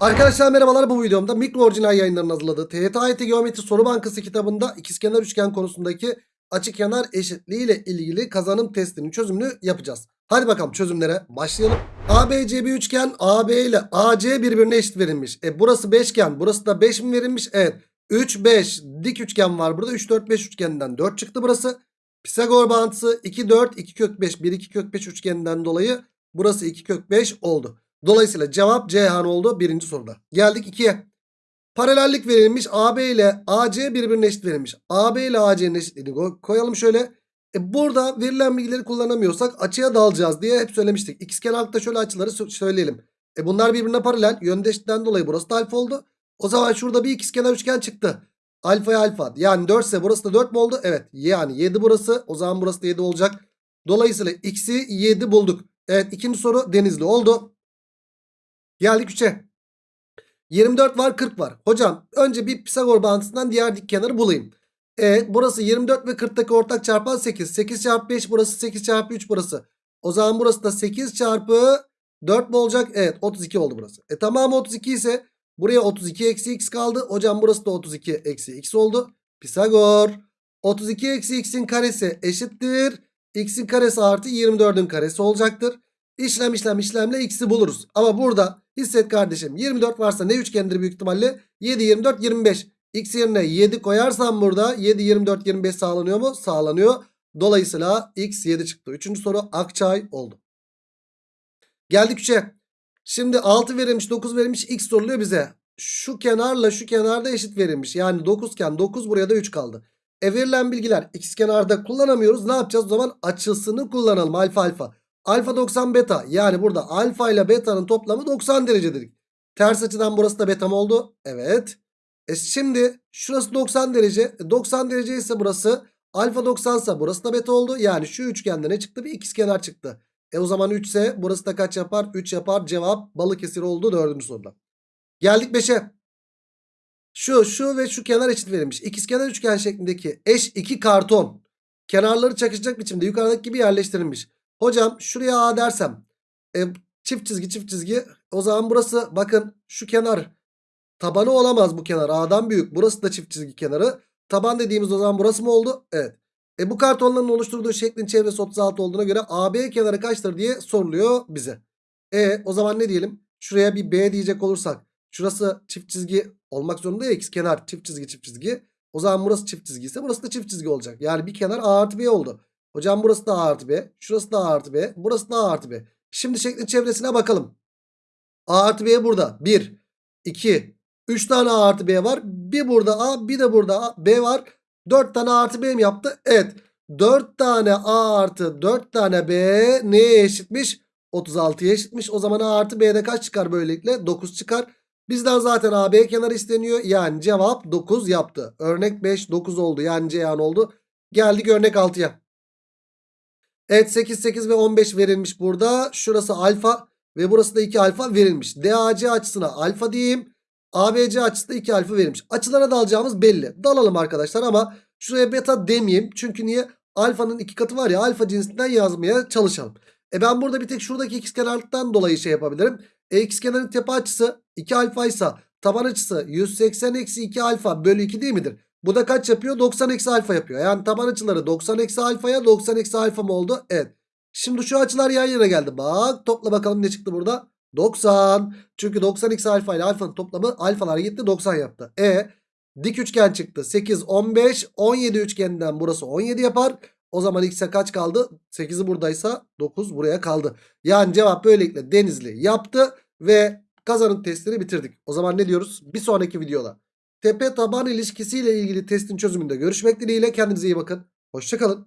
Arkadaşlar merhabalar bu videomda mikro orijinal yayınlarının hazırladığı TYT Geometri Soru Bankası kitabında ikizkenar üçgen konusundaki açıkenar eşitliği ile ilgili kazanım testinin çözümünü yapacağız. Hadi bakalım çözümlere başlayalım. ABC bir üçgen AB ile AC birbirine eşit verilmiş. E burası beşgen burası da 5 mi verilmiş? Evet 3 5 dik üçgen var burada 3 4 5 üçgeninden 4 çıktı burası. Pisagor bağıntısı 2 4 2 kök 5 1 2 kök 5 üçgeninden dolayı burası 2 kök 5 oldu. Dolayısıyla cevap Ceyhan oldu birinci soruda. Geldik 2'ye. Paralellik verilmiş. AB ile AC birbirine eşit verilmiş. AB ile AC'nin eşitliğini ko- koyalım şöyle. E burada verilen bilgileri kullanamıyorsak açıya dalacağız diye hep söylemiştik. İkizkenarlıkta şöyle açıları sö- söyleyelim. E bunlar birbirine paralel. Yönde eşitten dolayı burası da alfa oldu. O zaman şurada bir ikizkenar üçgen çıktı. Alfaya alfa. Yani 4 ise burası da 4 mü oldu? Evet. Yani 7 burası. O zaman burası da 7 olacak. Dolayısıyla x'i 7 bulduk. Evet ikinci soru denizli oldu. Geldik 3'e. 24 var 40 var. Hocam önce bir Pisagor bağıntısından diğer dik kenarı bulayım. E, burası 24 ve 40'taki ortak çarpan 8. 8 çarpı 5 burası 8 çarpı 3 burası. O zaman burası da 8 çarpı 4 mu olacak? Evet 32 oldu burası. E tamamı 32 ise buraya 32 eksi x kaldı. Hocam burası da 32 eksi x oldu. Pisagor 32 eksi x'in karesi eşittir. x'in karesi artı 24'ün karesi olacaktır. İşlem işlem işlemle x'i buluruz. Ama burada hisset kardeşim 24 varsa ne üçgendir büyük ihtimalle? 7 24 25. X yerine 7 koyarsam burada 7 24 25 sağlanıyor mu? Sağlanıyor. Dolayısıyla x 7 çıktı. Üçüncü soru Akçay oldu. Geldik 3'e. Şimdi 6 verilmiş 9 verilmiş x soruluyor bize. Şu kenarla şu kenarda eşit verilmiş. Yani 9 iken 9 buraya da 3 kaldı. E verilen bilgiler x kenarda kullanamıyoruz. Ne yapacağız o zaman? Açısını kullanalım alfa alfa. Alfa 90 beta yani burada alfa ile beta'nın toplamı 90 derece dedik. Ters açıdan burası da beta mı oldu? Evet. E şimdi şurası 90 derece. E 90 derece ise burası alfa 90 ise burası da beta oldu. Yani şu üçgende ne çıktı? Bir ikizkenar çıktı. E o zaman 3 ise burası da kaç yapar? 3 yapar. Cevap Balıkesir oldu dördüncü soruda. Geldik 5'e. Şu şu ve şu kenar eşit verilmiş. İkizkenar üçgen şeklindeki eş iki karton kenarları çakışacak biçimde yukarıdaki gibi yerleştirilmiş. Hocam şuraya A dersem e, çift çizgi çift çizgi o zaman burası bakın şu kenar tabanı olamaz bu kenar A'dan büyük. Burası da çift çizgi kenarı. Taban dediğimiz o zaman burası mı oldu? Evet. E bu kartonların oluşturduğu şeklin çevresi 36 olduğuna göre AB kenarı kaçtır diye soruluyor bize. E o zaman ne diyelim? Şuraya bir B diyecek olursak şurası çift çizgi olmak zorunda ya x kenar çift çizgi çift çizgi. O zaman burası çift çizgi ise burası da çift çizgi olacak. Yani bir kenar A artı B oldu. Hocam burası da A artı B. Şurası da A artı B. Burası da A artı B. Şimdi şeklin çevresine bakalım. A artı B burada. 1, 2, 3 tane A artı B var. Bir burada A bir de burada A, B var. 4 tane A artı B mi yaptı? Evet. 4 tane A artı 4 tane B neye eşitmiş? 36'ya eşitmiş. O zaman A artı B'de kaç çıkar böylelikle? 9 çıkar. Bizden zaten AB kenarı isteniyor. Yani cevap 9 yaptı. Örnek 5 9 oldu. Yani Ceyhan oldu. Geldik örnek 6'ya. Evet 8 8 ve 15 verilmiş burada. Şurası alfa ve burası da 2 alfa verilmiş. DAC açısına alfa diyeyim. ABC açısı da 2 alfa verilmiş. Açılara dalacağımız belli. Dalalım arkadaşlar ama şuraya beta demeyeyim. Çünkü niye? Alfanın iki katı var ya alfa cinsinden yazmaya çalışalım. E ben burada bir tek şuradaki ikizkenarlıktan dolayı şey yapabilirim. E ikizkenarın tepe açısı 2 alfa ise taban açısı 180 eksi 2 alfa bölü 2 değil midir? Bu da kaç yapıyor? 90 eksi alfa yapıyor. Yani taban açıları 90 eksi alfaya 90 eksi alfa mı oldu? Evet. Şimdi şu açılar yan yana geldi. Bak topla bakalım ne çıktı burada? 90. Çünkü 90 eksi alfa ile alfanın toplamı alfalar gitti 90 yaptı. E dik üçgen çıktı. 8, 15, 17 üçgeninden burası 17 yapar. O zaman x'e kaç kaldı? 8'i buradaysa 9 buraya kaldı. Yani cevap böylelikle Denizli yaptı ve kazanım testini bitirdik. O zaman ne diyoruz? Bir sonraki videoda tepe taban ilişkisiyle ilgili testin çözümünde görüşmek dileğiyle. Kendinize iyi bakın. Hoşçakalın.